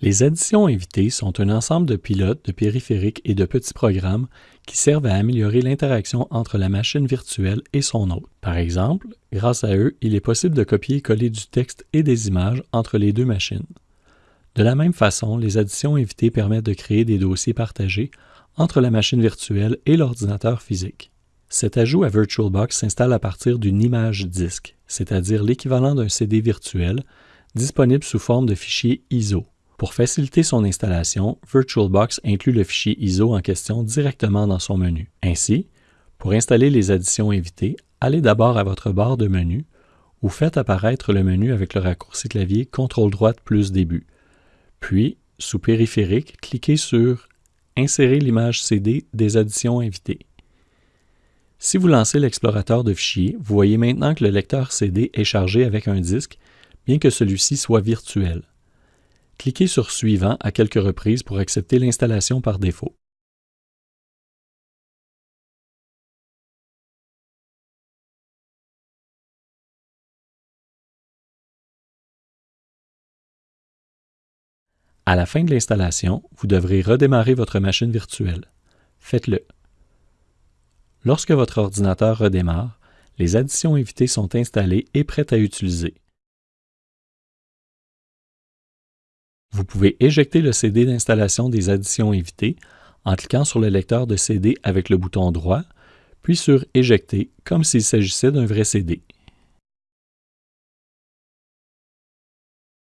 Les additions invitées sont un ensemble de pilotes, de périphériques et de petits programmes qui servent à améliorer l'interaction entre la machine virtuelle et son hôte. Par exemple, grâce à eux, il est possible de copier et coller du texte et des images entre les deux machines. De la même façon, les additions invitées permettent de créer des dossiers partagés entre la machine virtuelle et l'ordinateur physique. Cet ajout à VirtualBox s'installe à partir d'une image disque, c'est-à-dire l'équivalent d'un CD virtuel, disponible sous forme de fichier ISO. Pour faciliter son installation, VirtualBox inclut le fichier ISO en question directement dans son menu. Ainsi, pour installer les additions invitées, allez d'abord à votre barre de menu ou faites apparaître le menu avec le raccourci clavier CTRL droite plus début. Puis, sous Périphérique, cliquez sur Insérer l'image CD des additions invitées. Si vous lancez l'explorateur de fichiers, vous voyez maintenant que le lecteur CD est chargé avec un disque, bien que celui-ci soit virtuel. Cliquez sur Suivant à quelques reprises pour accepter l'installation par défaut. À la fin de l'installation, vous devrez redémarrer votre machine virtuelle. Faites-le. Lorsque votre ordinateur redémarre, les additions invitées sont installées et prêtes à utiliser. Vous pouvez éjecter le CD d'installation des additions invitées en cliquant sur le lecteur de CD avec le bouton droit, puis sur Éjecter comme s'il s'agissait d'un vrai CD.